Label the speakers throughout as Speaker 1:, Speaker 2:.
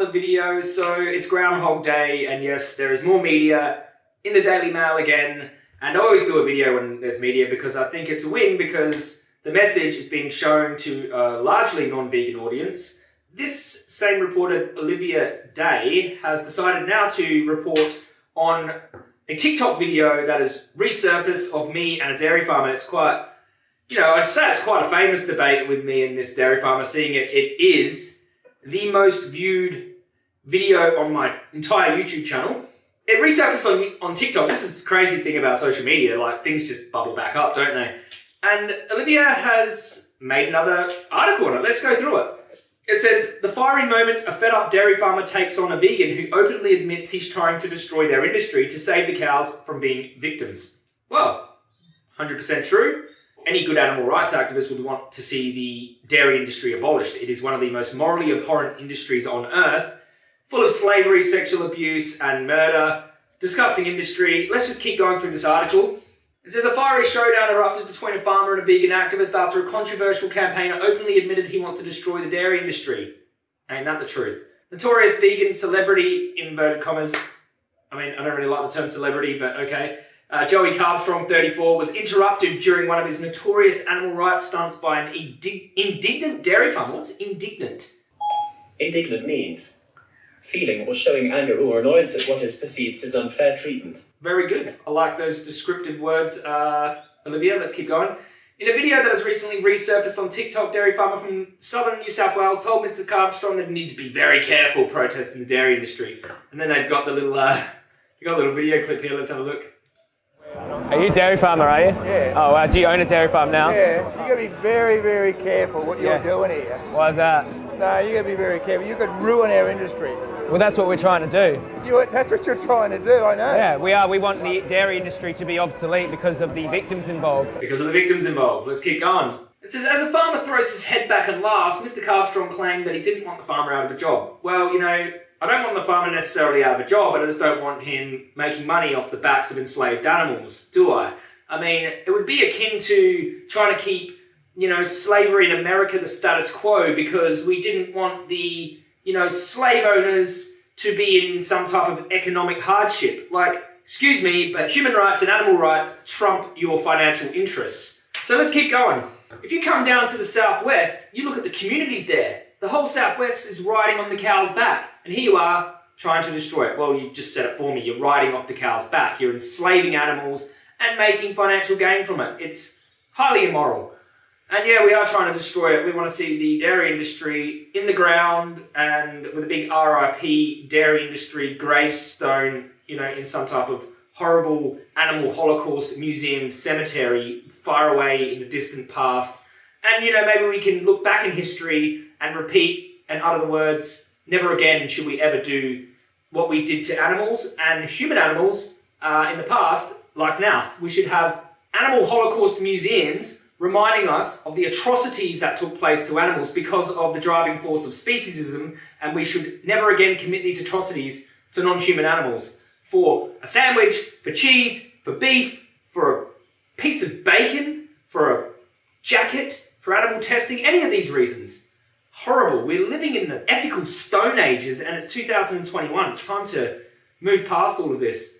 Speaker 1: another video. So it's Groundhog Day, and yes, there is more media in the Daily Mail again. And I always do a video when there's media because I think it's a win because the message is being shown to a largely non-vegan audience. This same reporter, Olivia Day, has decided now to report on a TikTok video that has resurfaced of me and a dairy farmer. It's quite, you know, I'd say it's quite a famous debate with me and this dairy farmer, seeing it, it is the most viewed video on my entire YouTube channel. It resurfaced on, on TikTok. This is the crazy thing about social media, like things just bubble back up, don't they? And Olivia has made another article on it. Let's go through it. It says, the fiery moment a fed up dairy farmer takes on a vegan who openly admits he's trying to destroy their industry to save the cows from being victims. Well, 100% true. Any good animal rights activist would want to see the dairy industry abolished. It is one of the most morally abhorrent industries on earth, full of slavery, sexual abuse, and murder. Disgusting industry. Let's just keep going through this article. It says a fiery showdown erupted between a farmer and a vegan activist after a controversial campaigner openly admitted he wants to destroy the dairy industry. Ain't that the truth? Notorious vegan celebrity, inverted commas, I mean, I don't really like the term celebrity, but okay. Uh, Joey Carbstrong, 34, was interrupted during one of his notorious animal rights stunts by an indignant dairy farmer. What's indignant?
Speaker 2: Indignant means feeling or showing anger or annoyance at what is perceived as unfair treatment.
Speaker 1: Very good. I like those descriptive words. Uh, Olivia, let's keep going. In a video that has recently resurfaced on TikTok, dairy farmer from southern New South Wales told Mr. Carbstrong that he need to be very careful protesting the dairy industry. And then they've got the little, uh, you got a little video clip here. Let's have a look.
Speaker 3: Are you a dairy farmer, are you?
Speaker 4: Yeah.
Speaker 3: Oh, wow. Do you own a dairy farm now?
Speaker 4: Yeah. You got to be very, very careful what you're
Speaker 3: Yeah.
Speaker 4: doing here.
Speaker 3: Why is that?
Speaker 4: No, you got to be very careful. You could ruin our industry.
Speaker 3: Well, that's what we're trying to do.
Speaker 4: You, that's what you're trying to do, I know.
Speaker 3: Yeah, we are. We want the dairy industry to be obsolete because of the victims involved.
Speaker 1: Because of the victims involved. Let's keep going. It says, as a farmer throws his head back and laughs, Mr. Carbstrong claimed that he didn't want the farmer out of a job. Well, you know, I don't want the farmer necessarily out of a job, but I just don't want him making money off the backs of enslaved animals, do I? I mean, it would be akin to trying to keep, you know, slavery in America the status quo because we didn't want the, you know, slave owners to be in some type of economic hardship. Like, excuse me, but human rights and animal rights trump your financial interests. So let's keep going. If you come down to the southwest, you look at the communities there. The whole southwest is riding on the cow's back. And here you are trying to destroy it. Well, you just said it for me. You're riding off the cow's back. You're enslaving animals and making financial gain from it. It's highly immoral. And yeah, we are trying to destroy it. We want to see the dairy industry in the ground and with a big RIP dairy industry gravestone, you know, in some type of horrible animal holocaust museum cemetery far away in the distant past. And you know, maybe we can look back in history and repeat and utter the words, never again should we ever do what we did to animals and human animals uh, in the past, like now. We should have animal holocaust museums reminding us of the atrocities that took place to animals because of the driving force of speciesism, and we should never again commit these atrocities to non-human animals. For a sandwich, for cheese, for beef, for a piece of bacon, for a jacket, for animal testing, any of these reasons. Horrible. We're living in the ethical stone ages and it's 2021. It's time to move past all of this.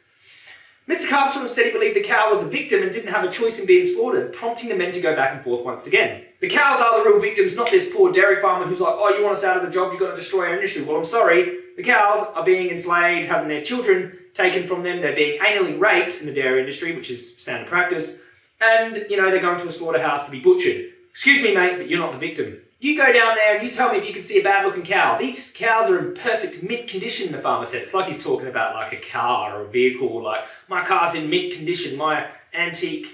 Speaker 1: Mr. Carbstrong said he believed the cow was a victim and didn't have a choice in being slaughtered, prompting the men to go back and forth once again. The cows are the real victims, not this poor dairy farmer who's like, oh, you want us out of the job, you've got to destroy our industry. Well, I'm sorry, the cows are being enslaved, having their children taken from them, they're being anally raped in the dairy industry, which is standard practice, and, you know, they're going to a slaughterhouse to be butchered. Excuse me, mate, but you're not the victim. You go down there and you tell me if you can see a bad looking cow. These cows are in perfect mint condition, the farmer said. It's like he's talking about like a car or a vehicle, like my car's in mint condition, my antique,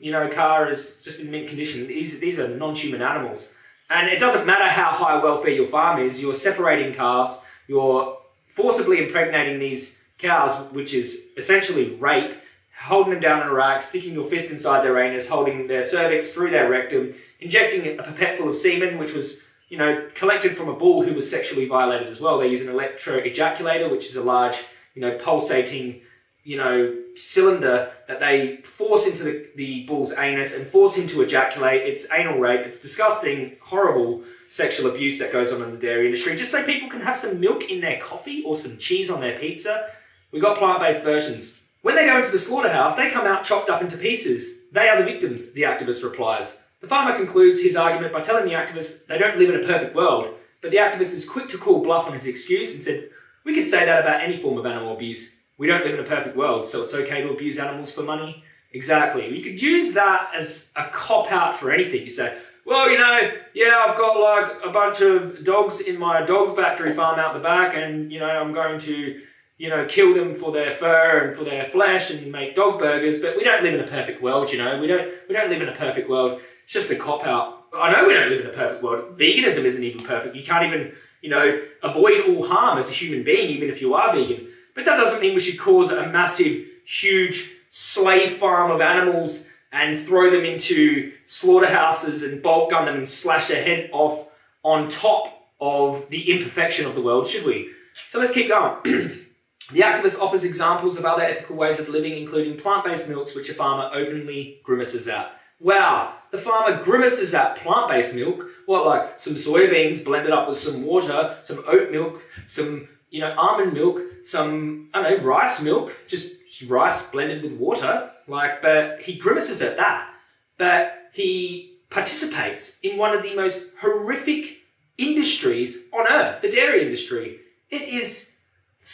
Speaker 1: you know, car is just in mint condition. These, these are non-human animals. And it doesn't matter how high welfare your farm is, you're separating calves, you're forcibly impregnating these cows, which is essentially rape, holding them down in a rack, sticking your fist inside their anus, holding their cervix through their rectum, injecting a pipette full of semen, which was, you know, collected from a bull who was sexually violated as well. They use an electro ejaculator, which is a large, you know, pulsating you know, cylinder that they force into the, the bull's anus and force him to ejaculate. It's anal rape. It's disgusting, horrible sexual abuse that goes on in the dairy industry. Just so people can have some milk in their coffee or some cheese on their pizza. We got plant-based versions. When they go into the slaughterhouse, they come out chopped up into pieces. They are the victims, the activist replies. The farmer concludes his argument by telling the activist they don't live in a perfect world, but the activist is quick to call bluff on his excuse and said, we could say that about any form of animal abuse. We don't live in a perfect world, so it's okay to abuse animals for money. Exactly. We could use that as a cop out for anything. You say, well, you know, yeah, I've got like a bunch of dogs in my dog factory farm out the back, and you know, I'm going to, you know, kill them for their fur and for their flesh and make dog burgers. But we don't live in a perfect world, you know. We don't. We don't live in a perfect world. It's just a cop out. I know we don't live in a perfect world. Veganism isn't even perfect. You can't even, you know, avoid all harm as a human being, even if you are vegan. But that doesn't mean we should cause a massive, huge slave farm of animals and throw them into slaughterhouses and bolt gun them and slash their head off on top of the imperfection of the world, should we? So let's keep going. the activist offers examples of other ethical ways of living, including plant-based milks, which a farmer openly grimaces at. Wow, the farmer grimaces at plant-based milk. What, like some soybeans blended up with some water, some oat milk, some you know, almond milk, some, I don't know, rice milk, just rice blended with water. Like, but he grimaces at that. But he participates in one of the most horrific industries on earth, the dairy industry. It is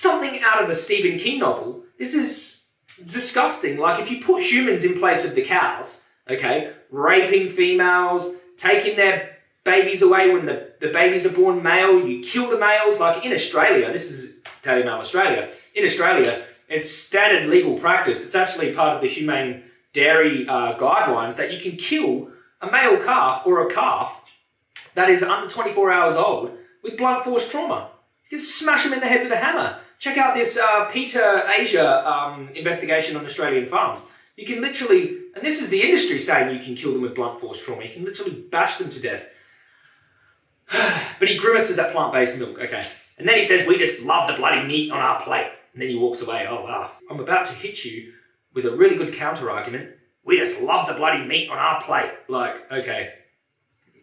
Speaker 1: something out of a Stephen King novel. This is disgusting. Like, if you put humans in place of the cows, okay, raping females, taking their babies away when the, the babies are born male. You kill the males. Like in Australia, this is Daily Mail Australia. In Australia, it's standard legal practice. It's actually part of the humane dairy uh, guidelines that you can kill a male calf or a calf that is under 24 hours old with blunt force trauma. You can smash them in the head with a hammer. Check out this uh, PETA Asia um, investigation on Australian farms. You can literally, and this is the industry saying you can kill them with blunt force trauma, you can literally bash them to death. but he grimaces at plant-based milk, okay. And then he says, we just love the bloody meat on our plate. And then he walks away, oh wow. I'm about to hit you with a really good counter-argument. We just love the bloody meat on our plate. Like, okay.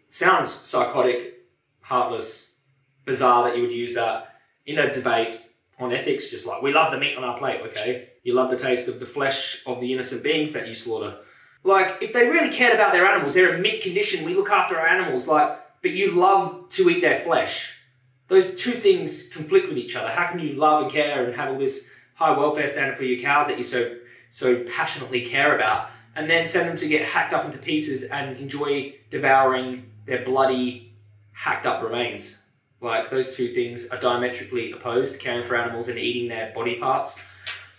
Speaker 1: Sounds psychotic, heartless, bizarre that you would use that in a debate on ethics, just like, we love the meat on our plate, okay? You love the taste of the flesh of the innocent beings that you slaughter. Like, if they really cared about their animals, they're in mint condition, we look after our animals, like, but you love to eat their flesh. Those two things conflict with each other. How can you love and care and have all this high welfare standard for your cows that you so so passionately care about, and then send them to get hacked up into pieces and enjoy devouring their bloody, hacked up remains? Like those two things are diametrically opposed: caring for animals and eating their body parts.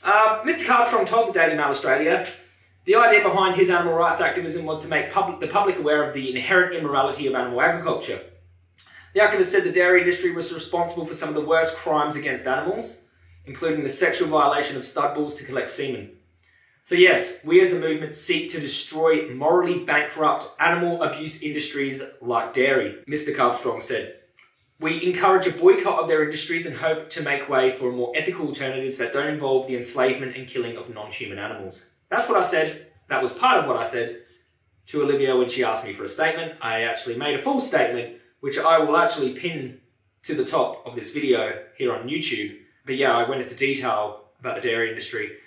Speaker 1: Um, Mr. Carbstrong told the Daily Mail Australia the idea behind his animal rights activism was to make public, the public aware of the inherent immorality of animal agriculture. The activist said the dairy industry was responsible for some of the worst crimes against animals, including the sexual violation of stud bulls to collect semen. So yes, we as a movement seek to destroy morally bankrupt animal abuse industries like dairy, Mr. Carbstrong said. We encourage a boycott of their industries and hope to make way for more ethical alternatives that don't involve the enslavement and killing of non-human animals. That's what I said. That was part of what I said to Olivia when she asked me for a statement. I actually made a full statement, which I will actually pin to the top of this video here on YouTube. But yeah, I went into detail about the dairy industry.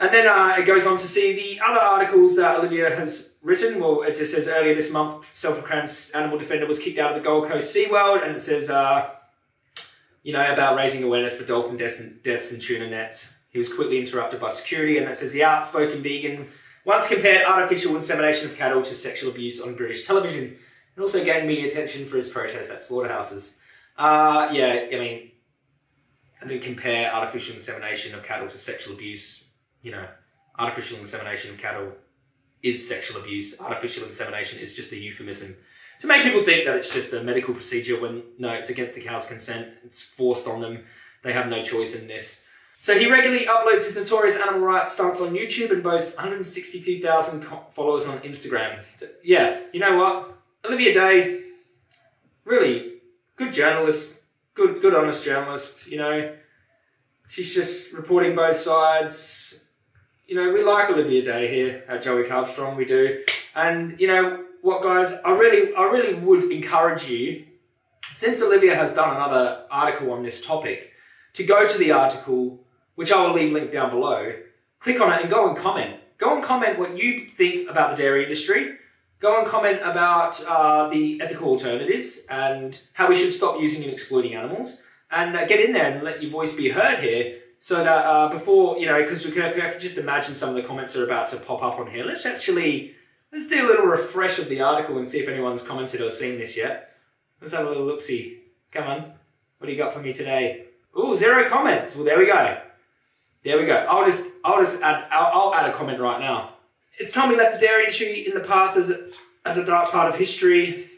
Speaker 1: And then uh, it goes on to see the other articles that Olivia has written. Well, it just says earlier this month, self-proclaimed animal defender was kicked out of the Gold Coast SeaWorld, and it says, uh, you know, about raising awareness for dolphin deaths and, deaths and tuna nets. He was quickly interrupted by security, and that says the outspoken vegan once compared artificial insemination of cattle to sexual abuse on British television, and also gained media attention for his protest at slaughterhouses. Uh, yeah, I mean, I didn't compare artificial insemination of cattle to sexual abuse. You know, artificial insemination of cattle is sexual abuse. Artificial insemination is just a euphemism to make people think that it's just a medical procedure when no, it's against the cow's consent. It's forced on them. They have no choice in this. So he regularly uploads his notorious animal rights stunts on YouTube and boasts 162,000 followers on Instagram. Yeah, you know what? Olivia Day, really good journalist, good, good honest journalist, you know. She's just reporting both sides. You know, we like Olivia Day here at Joey Carbstrong, we do. And you know what, guys? I really, I really would encourage you, since Olivia has done another article on this topic, to go to the article, which I will leave linked down below. Click on it and go and comment. Go and comment what you think about the dairy industry. Go and comment about uh, the ethical alternatives and how we should stop using and exploiting animals. And uh, get in there and let your voice be heard here so that uh, before, you know, because we can, I can just imagine some of the comments are about to pop up on here. Let's actually, let's do a little refresh of the article and see if anyone's commented or seen this yet. Let's have a little look-see. Come on. What do you got for me today? Ooh, zero comments. Well, there we go. There we go. I'll just, I'll just add, I'll, I'll add a comment right now. It's time we left the dairy industry in the past as a, as a dark part of history.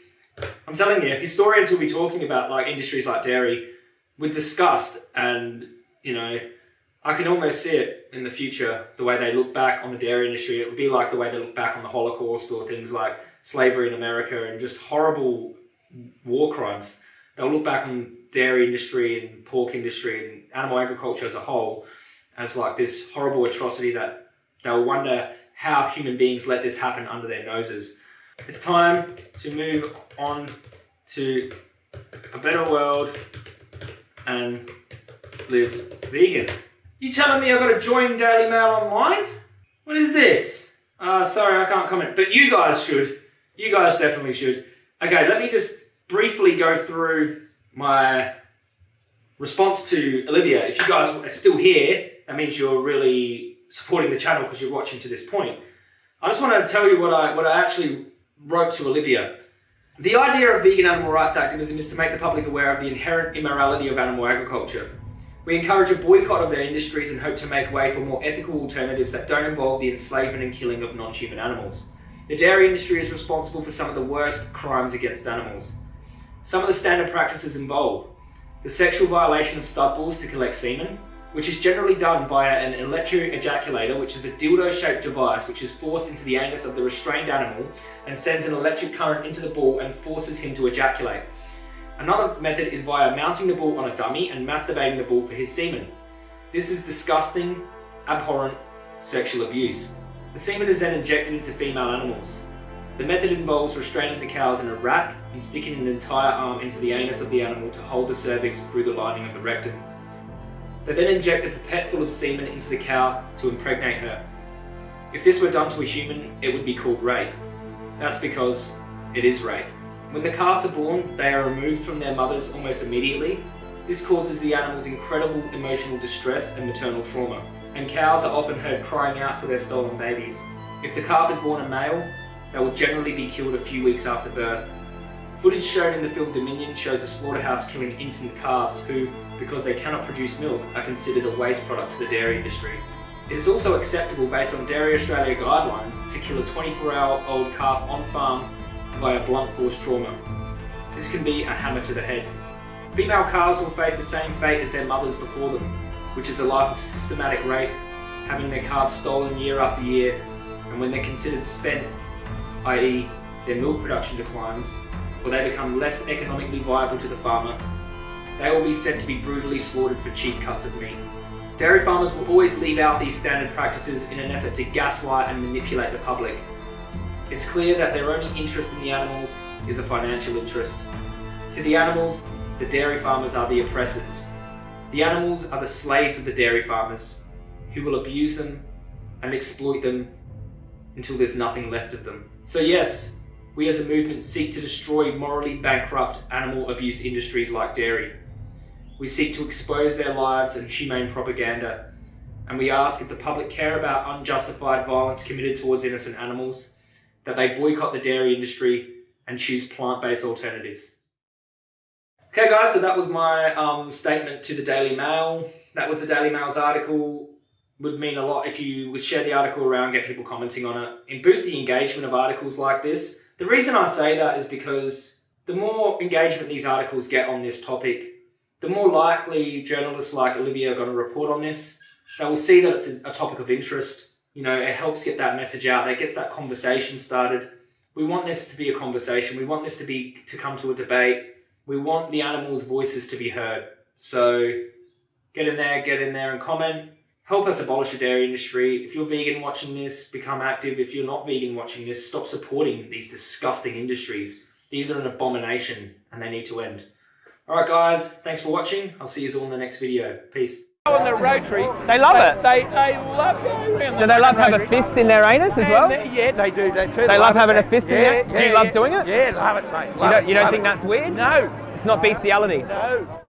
Speaker 1: I'm telling you, historians will be talking about like industries like dairy with disgust and, you know, I can almost see it in the future, the way they look back on the dairy industry. It would be like the way they look back on the Holocaust or things like slavery in America and just horrible war crimes. They'll look back on dairy industry and pork industry and animal agriculture as a whole as like this horrible atrocity that they'll wonder how human beings let this happen under their noses. It's time to move on to a better world and live vegan. You telling me I've got to join Daily Mail online? What is this? Uh, sorry, I can't comment, but you guys should. You guys definitely should. Okay, let me just briefly go through my response to Olivia. If you guys are still here, that means you're really supporting the channel because you're watching to this point. I just want to tell you what I, what I actually wrote to Olivia. The idea of vegan animal rights activism is to make the public aware of the inherent immorality of animal agriculture. We encourage a boycott of their industries and hope to make way for more ethical alternatives that don't involve the enslavement and killing of non-human animals. The dairy industry is responsible for some of the worst crimes against animals. Some of the standard practices involve the sexual violation of stud bulls to collect semen, which is generally done via an electric ejaculator, which is a dildo-shaped device which is forced into the anus of the restrained animal and sends an electric current into the bull and forces him to ejaculate. Another method is via mounting the bull on a dummy and masturbating the bull for his semen. This is disgusting, abhorrent sexual abuse. The semen is then injected into female animals. The method involves restraining the cows in a rack and sticking an entire arm into the anus of the animal to hold the cervix through the lining of the rectum. They then inject a pipette full of semen into the cow to impregnate her. If this were done to a human, it would be called rape. That's because it is rape. When the calves are born, they are removed from their mothers almost immediately. This causes the animals incredible emotional distress and maternal trauma, and cows are often heard crying out for their stolen babies. If the calf is born a male, they will generally be killed a few weeks after birth. Footage shown in the film Dominion shows a slaughterhouse killing infant calves who, because they cannot produce milk, are considered a waste product to the dairy industry. It is also acceptable based on Dairy Australia guidelines to kill a 24-hour-old calf on farm via blunt force trauma. This can be a hammer to the head. Female calves will face the same fate as their mothers before them, which is a life of systematic rape, having their calves stolen year after year, and when they're considered spent, i.e. their milk production declines, or they become less economically viable to the farmer, they will be sent to be brutally slaughtered for cheap cuts of meat. Dairy farmers will always leave out these standard practices in an effort to gaslight and manipulate the public. It's clear that their only interest in the animals is a financial interest. To the animals, the dairy farmers are the oppressors. The animals are the slaves of the dairy farmers, who will abuse them and exploit them until there's nothing left of them. So yes, we as a movement seek to destroy morally bankrupt animal abuse industries like dairy. We seek to expose their lives and humane propaganda, and we ask if the public care about unjustified violence committed towards innocent animals, that they boycott the dairy industry and choose plant-based alternatives. Okay guys, so that was my um, statement to the Daily Mail. That was the Daily Mail's article. Would mean a lot if you would share the article around, get people commenting on it, and boost the engagement of articles like this. The reason I say that is because the more engagement these articles get on this topic, the more likely journalists like Olivia are going to report on this. They will see that it's a topic of interest. You know, it helps get that message out. It gets that conversation started. We want this to be a conversation. We want this to be to come to a debate. We want the animals' voices to be heard. So Get in there, get in there and comment. Help us abolish the dairy industry. If you're vegan watching this, become active. If you're not vegan watching this, stop supporting these disgusting industries. These are an abomination and they need to end. Alright guys, thanks for watching. I'll see you all in the next video. Peace.
Speaker 4: On the Rotary,
Speaker 3: They love
Speaker 4: they,
Speaker 3: it.
Speaker 4: They, they love going around
Speaker 3: Do
Speaker 4: the
Speaker 3: they love have a fist in their anus as well?
Speaker 4: they- yeah, they do that too.
Speaker 3: They love
Speaker 4: it,
Speaker 3: having a fist in
Speaker 4: yeah,
Speaker 3: there? Do
Speaker 4: yeah,
Speaker 3: you love doing it?
Speaker 4: Yeah, love it, mate.
Speaker 3: You don't, you don't think
Speaker 4: it.
Speaker 3: that's weird?
Speaker 4: No,
Speaker 3: It's not bestiality.
Speaker 4: no.